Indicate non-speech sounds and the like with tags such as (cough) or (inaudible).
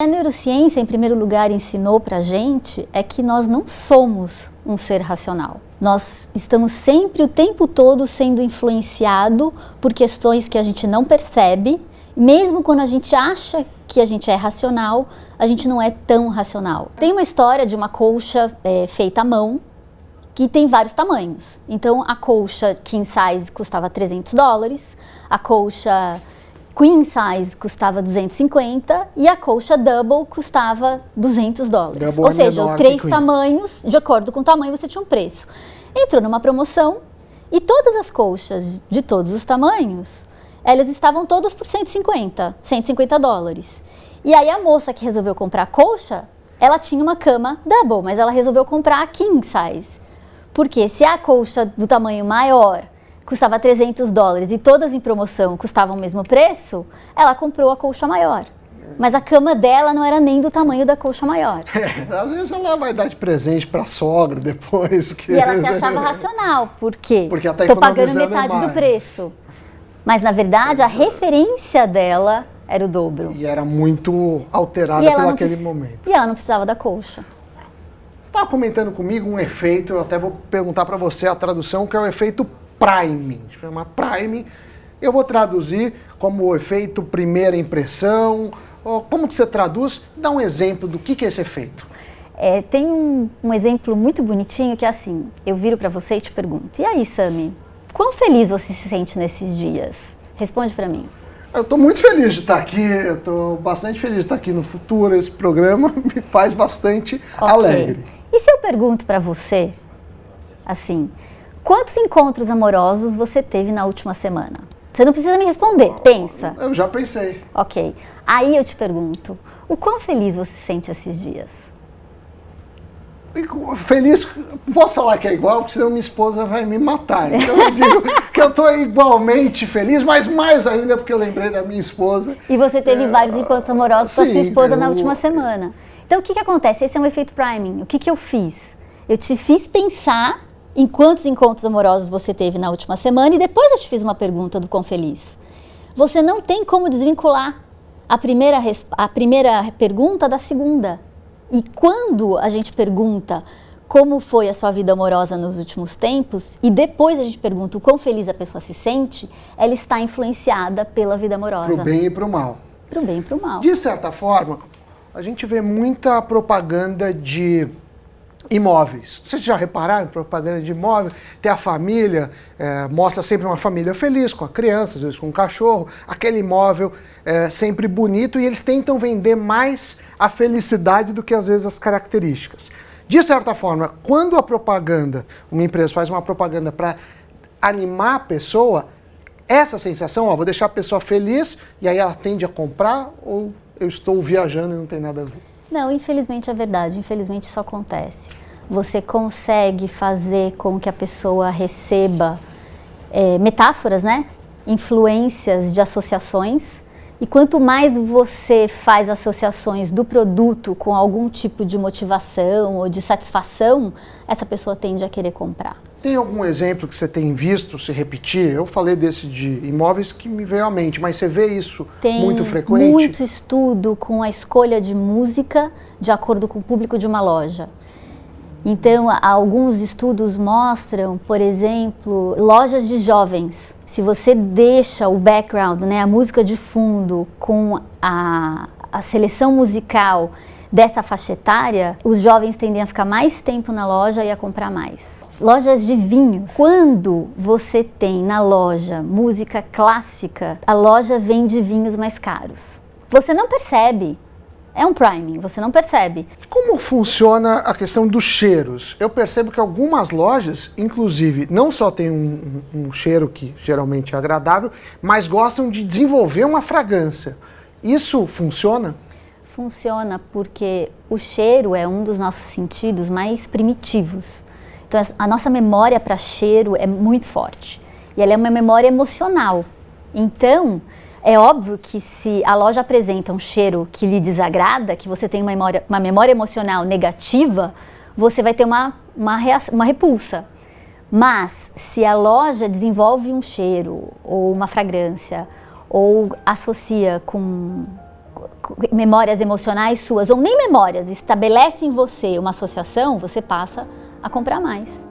A neurociência, em primeiro lugar, ensinou para a gente é que nós não somos um ser racional. Nós estamos sempre, o tempo todo, sendo influenciado por questões que a gente não percebe. Mesmo quando a gente acha que a gente é racional, a gente não é tão racional. Tem uma história de uma colcha é, feita à mão, que tem vários tamanhos. Então, a colcha king size custava 300 dólares, a colcha queen size custava 250 e a colcha double custava 200 dólares. Double Ou é seja, três tamanhos, de acordo com o tamanho, você tinha um preço. Entrou numa promoção e todas as colchas de todos os tamanhos, elas estavam todas por 150, 150 dólares. E aí a moça que resolveu comprar a colcha, ela tinha uma cama double, mas ela resolveu comprar a king size. Porque se a colcha do tamanho maior custava 300 dólares e todas em promoção custavam o mesmo preço, ela comprou a colcha maior. Mas a cama dela não era nem do tamanho da colcha maior. (laughs) É, às vezes ela vai dar de presente pra sogra depois. Que... E ela se (laughs) achava racional, por quê? Porque ela tá Tô pagando metade do mais. preço. Mas na verdade a referência dela era o dobro. E era muito alterada E pelo não aquele precis- momento. e ela não precisava da colcha. Você estava comentando comigo um efeito, eu até vou perguntar para você a tradução, que é o efeito priming. Chama priming. Eu vou traduzir como o efeito primeira impressão. Como que você traduz? Dá um exemplo do que, que é esse efeito. É, tem um, um exemplo muito bonitinho que é assim, eu viro para você e te pergunto, e aí Sami, quão feliz você se sente nesses dias? Responde para mim. Eu estou muito feliz de estar aqui, eu estou bastante feliz de estar aqui no futuro. Esse programa (laughs) me faz bastante Ok. alegre. E se eu pergunto para você, assim, quantos encontros amorosos você teve na última semana? Você não precisa me responder, pensa. Eu já pensei. Ok. Aí eu te pergunto, o quão feliz você se sente esses dias? Feliz, posso falar que é igual, porque senão minha esposa vai me matar. Então eu digo (laughs) que eu estou igualmente feliz, mas mais ainda porque eu lembrei da minha esposa. E você teve vários encontros amorosos com a sua sim, esposa na eu- última semana. Então o que, que acontece? Esse é um efeito priming. O que, que eu fiz? Eu te fiz pensar em quantos encontros amorosos você teve na última semana e depois eu te fiz uma pergunta do quão feliz. Você não tem como desvincular a primeira, a primeira pergunta da segunda. E quando a gente pergunta como foi a sua vida amorosa nos últimos tempos e depois a gente pergunta o quão feliz a pessoa se sente, ela está influenciada pela vida amorosa. Pro bem e pro mal. Pro bem e pro mal. De certa forma, a gente vê muita propaganda de imóveis. Vocês já repararam em propaganda de imóvel? Tem a família, eh, mostra sempre uma família feliz, com a criança, às vezes com um cachorro, aquele imóvel eh, sempre bonito e eles tentam vender mais a felicidade do que às vezes as características. De certa forma, quando a propaganda, uma empresa faz uma propaganda para animar a pessoa, essa sensação, ó, vou deixar a pessoa feliz e aí ela tende a comprar ou eu estou viajando e não tem nada a ver? Não, infelizmente é verdade. Infelizmente isso acontece. Você consegue fazer com que a pessoa receba é, metáforas, né? Influências de associações. E quanto mais você faz associações do produto com algum tipo de motivação ou de satisfação, essa pessoa tende a querer comprar. Tem algum exemplo que você tem visto se repetir? Eu falei desse de imóveis que me veio à mente, mas você vê isso Tem muito frequente? muito estudo com a escolha de música de acordo com o público de uma loja. Então, alguns estudos mostram, por exemplo, lojas de jovens. Se você deixa o background, né, a música de fundo, com a, a seleção musical dessa faixa etária, os jovens tendem a ficar mais tempo na loja e a comprar mais. Lojas de vinhos. Quando você tem na loja música clássica, a loja vende vinhos mais caros. Você não percebe. É um priming, você não percebe. Como funciona a questão dos cheiros? Eu percebo que algumas lojas, inclusive, não só tem um, um- um cheiro que geralmente é agradável, mas gostam de desenvolver uma fragrância. Isso funciona? Funciona porque o cheiro é um dos nossos sentidos mais primitivos. Então a nossa memória para cheiro é muito forte. E ela é uma memória emocional. Então, é óbvio que se a loja apresenta um cheiro que lhe desagrada, que você tem uma memória, uma memória emocional negativa, você vai ter uma, uma, reação- uma repulsa. Mas se a loja desenvolve um cheiro ou uma fragrância ou associa com memórias emocionais suas, ou nem memórias, estabelece em você uma associação, você passa a comprar mais.